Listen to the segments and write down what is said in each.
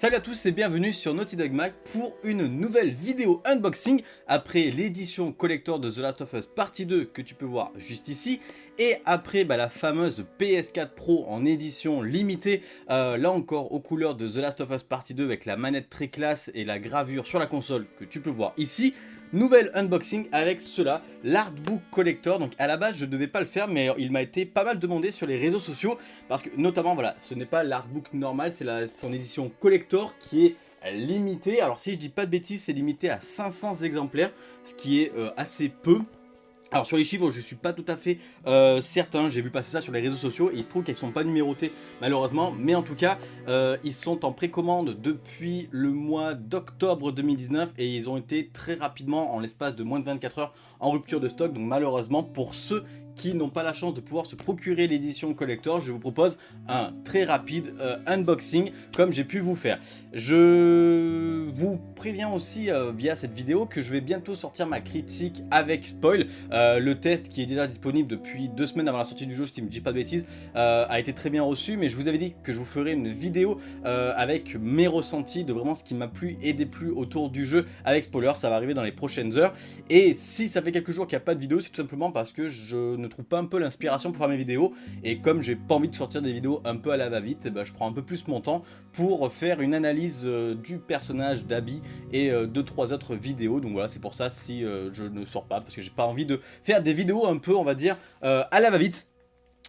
Salut à tous et bienvenue sur Naughty Dog Mag pour une nouvelle vidéo unboxing. Après l'édition collector de The Last of Us Partie 2 que tu peux voir juste ici et après bah, la fameuse PS4 Pro en édition limitée euh, là encore aux couleurs de The Last of Us Partie 2 avec la manette très classe et la gravure sur la console que tu peux voir ici Nouvelle unboxing avec cela, l'artbook collector. Donc à la base je ne devais pas le faire mais il m'a été pas mal demandé sur les réseaux sociaux parce que notamment voilà ce n'est pas l'artbook normal c'est son édition collector qui est limitée. Alors si je dis pas de bêtises c'est limité à 500 exemplaires ce qui est euh, assez peu. Alors sur les chiffres je suis pas tout à fait euh, certain, j'ai vu passer ça sur les réseaux sociaux et il se trouve qu'elles sont pas numérotés malheureusement. Mais en tout cas euh, ils sont en précommande depuis le mois d'octobre 2019 et ils ont été très rapidement en l'espace de moins de 24 heures en rupture de stock. Donc malheureusement pour ceux qui n'ont pas la chance de pouvoir se procurer l'édition collector, je vous propose un très rapide euh, unboxing comme j'ai pu vous faire. Je vous préviens aussi euh, via cette vidéo que je vais bientôt sortir ma critique avec spoil. Euh, le test qui est déjà disponible depuis deux semaines avant la sortie du jeu, si je ne dis pas de bêtises, a été très bien reçu. Mais je vous avais dit que je vous ferai une vidéo avec mes ressentis de vraiment ce qui m'a plu et déplu autour du jeu avec spoiler. Ça va arriver dans les prochaines heures. Et si ça fait quelques jours qu'il n'y a pas de vidéo, c'est tout simplement parce que je ne trouve pas un peu l'inspiration pour faire mes vidéos. Et comme j'ai pas envie de sortir des vidéos un peu à la va-vite, eh ben, je prends un peu plus mon temps pour faire une analyse euh, du personnage d'Abby et 2-3 euh, autres vidéos. Donc voilà, c'est pour ça si euh, je ne sors pas, parce que j'ai pas envie de faire des vidéos un peu, on va dire, à la va-vite.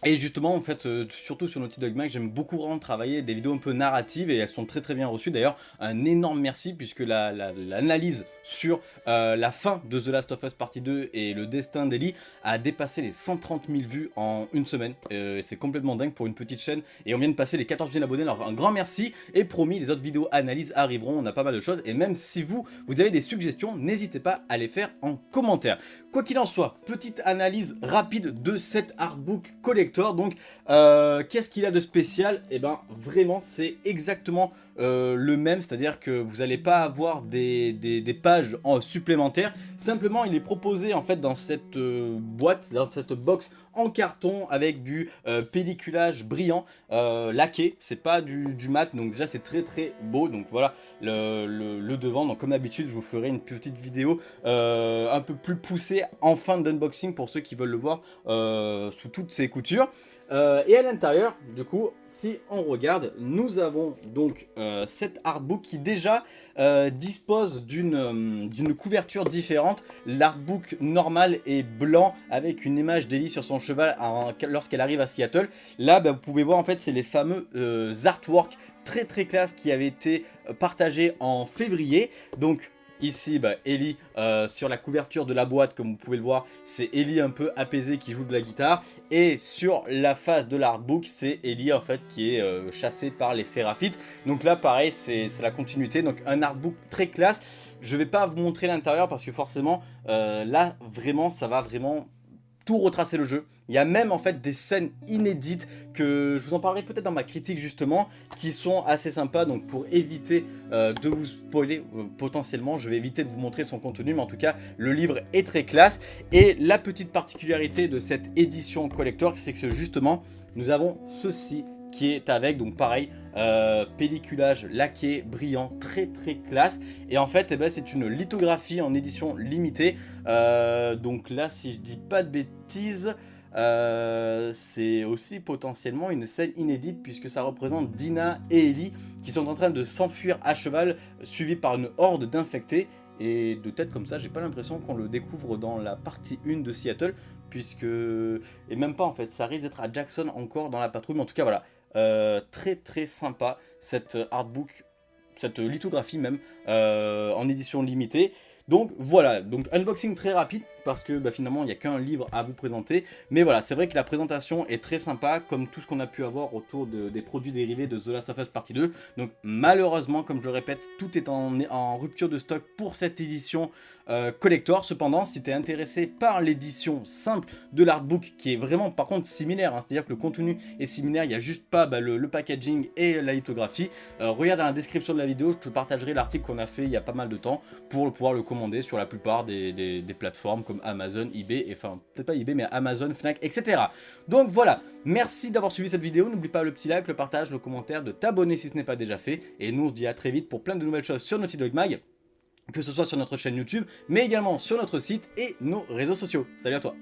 Et justement, en fait, euh, surtout sur Naughty Dog Mag, j'aime beaucoup travailler des vidéos un peu narratives et elles sont très très bien reçues. D'ailleurs, un énorme merci puisque l'analyse sur euh, la fin de The Last of Us Partie 2 et le destin d'Ellie a dépassé les 130 000 vues en une semaine. Euh, c'est complètement dingue pour une petite chaîne et on vient de passer les 14 000 abonnés. Alors un grand merci et promis, les autres vidéos analyses arriveront, on a pas mal de choses. Et même si vous, vous avez des suggestions, n'hésitez pas à les faire en commentaire. Quoi qu'il en soit, petite analyse rapide de cet artbook collectif donc, euh, qu'est-ce qu'il a de spécial? Eh ben, vraiment, c'est exactement euh, le même, c'est-à-dire que vous n'allez pas avoir des, pages en supplémentaires. Simplement, il est proposé en fait dans cette euh, boîte, dans cette box en carton avec du pelliculage brillant laqué. C'est pas du, mat, donc déjà c'est très très beau. Donc voilà le, devant. Donc comme d'habitude, je vous ferai une petite vidéo un peu plus poussée en fin d'unboxing pour ceux qui veulent le voir sous toutes ses coutures. Euh, et à l'intérieur, du coup, si on regarde, nous avons donc euh, cet artbook qui déjà euh, dispose d'une couverture différente. L'artbook normal est blanc avec une image d'Ellie sur son cheval lorsqu'elle arrive à Seattle. Là, bah, vous pouvez voir en fait, c'est les fameux artworks très très classe qui avaient été partagés en février. Donc Ici, bah, Ellie, euh, sur la couverture de la boîte, comme vous pouvez le voir, c'est Ellie un peu apaisée qui joue de la guitare. Et sur la face de l'artbook, c'est Ellie en fait qui est euh, chassée par les Séraphites. Donc là, pareil, c'est la continuité. Donc un artbook très classe. Je vais pas vous montrer l'intérieur parce que forcément, euh, là, vraiment, ça va vraiment tout retracer le jeu. Il y a même en fait des scènes inédites que je vous en parlerai peut-être dans ma critique justement qui sont assez sympas. Donc pour éviter euh, de vous spoiler euh, potentiellement je vais éviter de vous montrer son contenu mais en tout cas le livre est très classe. Et la petite particularité de cette édition collector c'est que justement nous avons ceci qui est avec, donc pareil, euh, pelliculage laqué, brillant, très très classe. Et en fait, eh ben, c'est une lithographie en édition limitée. Euh, donc là, si je dis pas de bêtises, euh, c'est aussi potentiellement une scène inédite puisque ça représente Dina et Ellie qui sont en train de s'enfuir à cheval suivis par une horde d'infectés et de tête comme ça j'ai pas l'impression qu'on le découvre dans la partie 1 de Seattle puisque et même pas en fait ça risque d'être à Jackson encore dans la patrouille mais en tout cas voilà euh, très très sympa cette artbook, cette lithographie même, euh, en édition limitée. Donc voilà, donc unboxing très rapide parce que bah, finalement il n'y a qu'un livre à vous présenter. Mais voilà, c'est vrai que la présentation est très sympa comme tout ce qu'on a pu avoir autour des produits dérivés de The Last of Us Partie 2. Donc malheureusement, comme je le répète, tout est en, rupture de stock pour cette édition euh, collector. Cependant, si tu es intéressé par l'édition simple de l'artbook qui est vraiment par contre similaire, hein, c'est-à-dire que le contenu est similaire, il n'y a juste pas bah, le, packaging et la lithographie, euh, regarde dans la description de la vidéo, je te partagerai l'article qu'on a fait il y a pas mal de temps pour pouvoir le commander sur la plupart des plateformes comme Amazon, eBay, et enfin peut-être pas eBay mais Amazon, Fnac, etc. Donc voilà, merci d'avoir suivi cette vidéo, n'oublie pas le petit like, le partage, le commentaire, de t'abonner si ce n'est pas déjà fait, et nous on se dit à très vite pour plein de nouvelles choses sur Naughty Dog Mag, que ce soit sur notre chaîne YouTube, mais également sur notre site et nos réseaux sociaux. Salut à toi